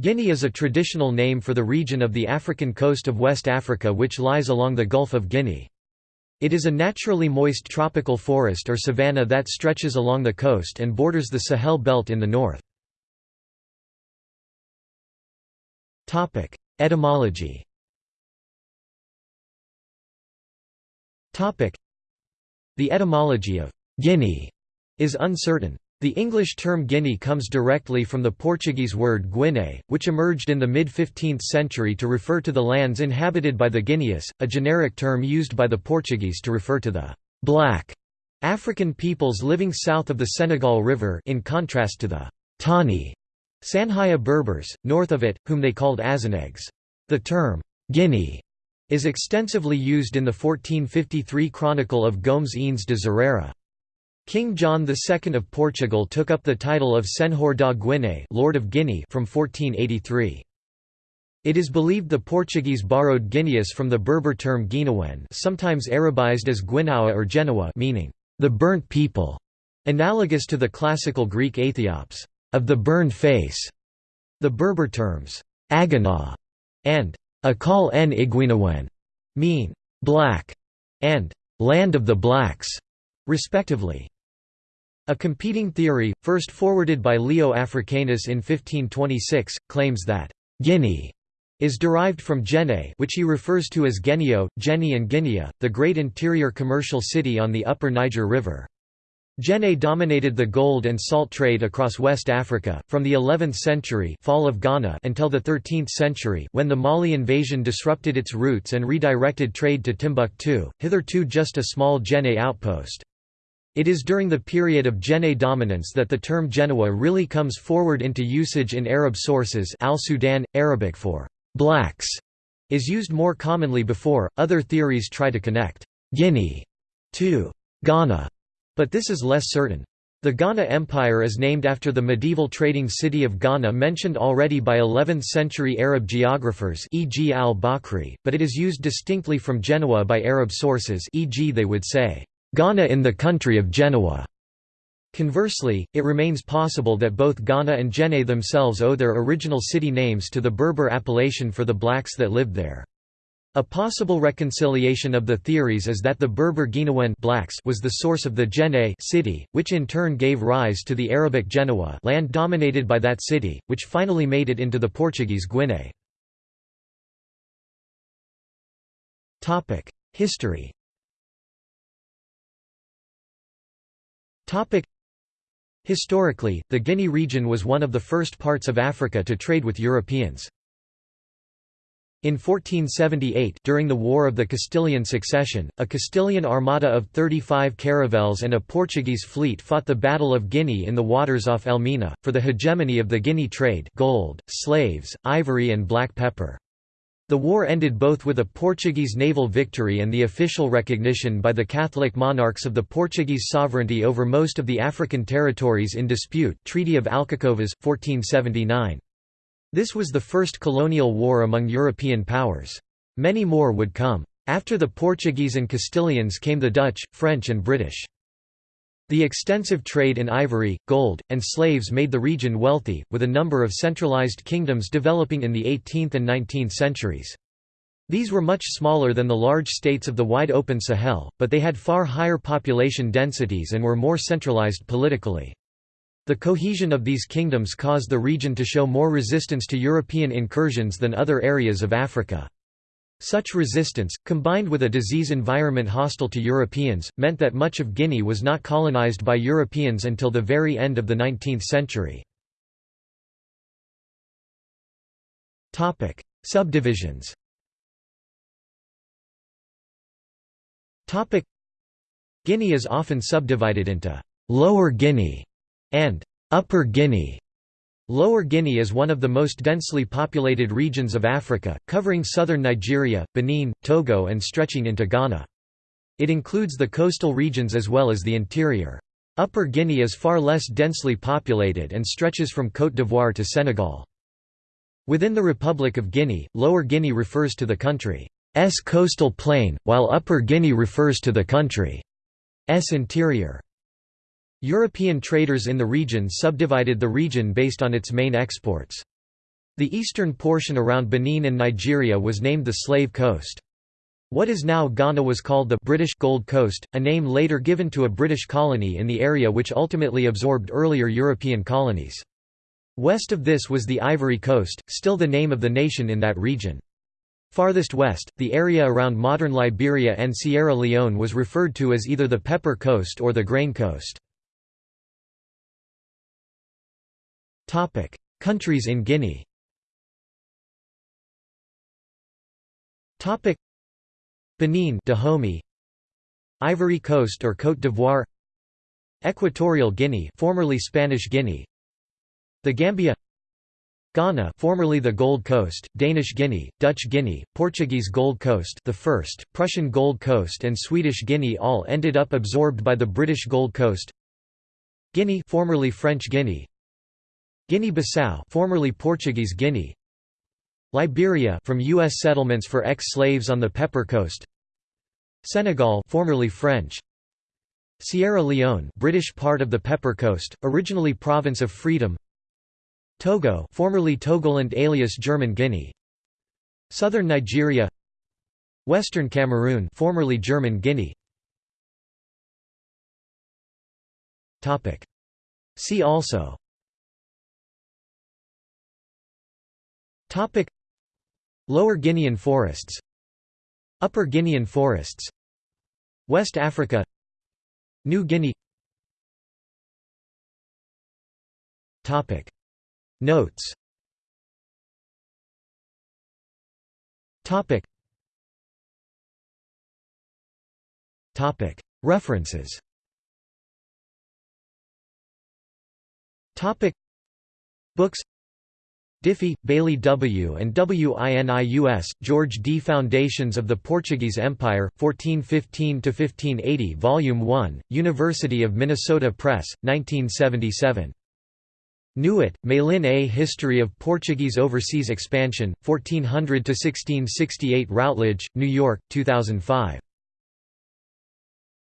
Guinea is a traditional name for the region of the African coast of West Africa which lies along the Gulf of Guinea. It is a naturally moist tropical forest or savanna that stretches along the coast and borders the Sahel belt in the north. Etymology The etymology of «Guinea» is uncertain. The English term Guinea comes directly from the Portuguese word Guiné, which emerged in the mid-15th century to refer to the lands inhabited by the Guineas, a generic term used by the Portuguese to refer to the «black» African peoples living south of the Senegal River in contrast to the «tawny» Sanhaja Berbers, north of it, whom they called Azenegues. The term «Guinea» is extensively used in the 1453 Chronicle of Gomes Eanes de Zurara. King John II of Portugal took up the title of Senhor da Guiné Lord of Guinea from 1483. It is believed the Portuguese borrowed Guineas from the Berber term Guinawen sometimes Arabized as Guinawa or Genoa meaning, the burnt people, analogous to the classical Greek Aethiops, of the burned face. The Berber terms, Agana and Akal en Iguinawen mean, black, and land of the blacks, respectively. A competing theory, first forwarded by Leo Africanus in 1526, claims that Guinea is derived from Djenné which he refers to as Genio, Geni and Guinea, the great interior commercial city on the upper Niger River. Djenné dominated the gold and salt trade across West Africa, from the 11th century fall of Ghana until the 13th century when the Mali invasion disrupted its routes and redirected trade to Timbuktu, hitherto just a small Djenné outpost. It is during the period of Djenné dominance that the term Genoa really comes forward into usage in Arab sources Al-Sudan, Arabic for «blacks» is used more commonly before. Other theories try to connect «Guinea» to «Ghana», but this is less certain. The Ghana Empire is named after the medieval trading city of Ghana mentioned already by 11th-century Arab geographers e.g. al-Bakri, but it is used distinctly from Genoa by Arab sources e.g. they would say, Ghana in the country of Genoa. Conversely, it remains possible that both Ghana and Djenné themselves owe their original city names to the Berber appellation for the blacks that lived there. A possible reconciliation of the theories is that the Berber Guinawen blacks was the source of the Djenné city, which in turn gave rise to the Arabic Genoa land dominated by that city, which finally made it into the Portuguese Guinea. History Historically, the Guinea region was one of the first parts of Africa to trade with Europeans. In 1478 during the War of the Castilian Succession, a Castilian armada of 35 caravels and a Portuguese fleet fought the Battle of Guinea in the waters off Elmina, for the hegemony of the Guinea trade gold, slaves, ivory and black pepper. The war ended both with a Portuguese naval victory and the official recognition by the Catholic monarchs of the Portuguese sovereignty over most of the African territories in dispute Treaty of Alcacovas, 1479. This was the first colonial war among European powers. Many more would come. After the Portuguese and Castilians came the Dutch, French and British. The extensive trade in ivory, gold, and slaves made the region wealthy, with a number of centralized kingdoms developing in the 18th and 19th centuries. These were much smaller than the large states of the wide-open Sahel, but they had far higher population densities and were more centralized politically. The cohesion of these kingdoms caused the region to show more resistance to European incursions than other areas of Africa. Such resistance, combined with a disease environment hostile to Europeans, meant that much of Guinea was not colonized by Europeans until the very end of the 19th century. Subdivisions Guinea is often subdivided into «Lower Guinea» and «Upper Guinea» Lower Guinea is one of the most densely populated regions of Africa, covering southern Nigeria, Benin, Togo and stretching into Ghana. It includes the coastal regions as well as the interior. Upper Guinea is far less densely populated and stretches from Côte d'Ivoire to Senegal. Within the Republic of Guinea, Lower Guinea refers to the country's coastal plain, while Upper Guinea refers to the country's interior. European traders in the region subdivided the region based on its main exports. The eastern portion around Benin and Nigeria was named the Slave Coast. What is now Ghana was called the British Gold Coast, a name later given to a British colony in the area which ultimately absorbed earlier European colonies. West of this was the Ivory Coast, still the name of the nation in that region. Farthest west, the area around modern Liberia and Sierra Leone was referred to as either the Pepper Coast or the Grain Coast. Countries in Guinea. Topic: Benin Dahomey. Ivory Coast or Côte d'Ivoire. Equatorial Guinea formerly Spanish Guinea. The Gambia. Ghana formerly the Gold Coast, Danish Guinea, Dutch Guinea, Portuguese Gold Coast the first, Prussian Gold Coast and Swedish Guinea all ended up absorbed by the British Gold Coast. Guinea formerly French Guinea Guinea-Bissau formerly Portuguese Guinea. Liberia from US settlements for ex-slaves on the Pepper Coast. Senegal formerly French. Sierra Leone British part of the Pepper Coast originally province of Freedom. Togo formerly Togoland alias German Guinea. Southern Nigeria. Western Cameroon formerly German Guinea. Topic. See also Topic. Lower Guinean forests. Upper Guinean forests. West Africa. New Guinea. Topic. Notes. Topic. Topic. References. Topic. Books Diffie, Bailey W. and WINIUS, George D. Foundations of the Portuguese Empire, 1415–1580 Volume 1, University of Minnesota Press, 1977. Newitt, Malyn A History of Portuguese Overseas Expansion, 1400–1668 Routledge, New York, 2005.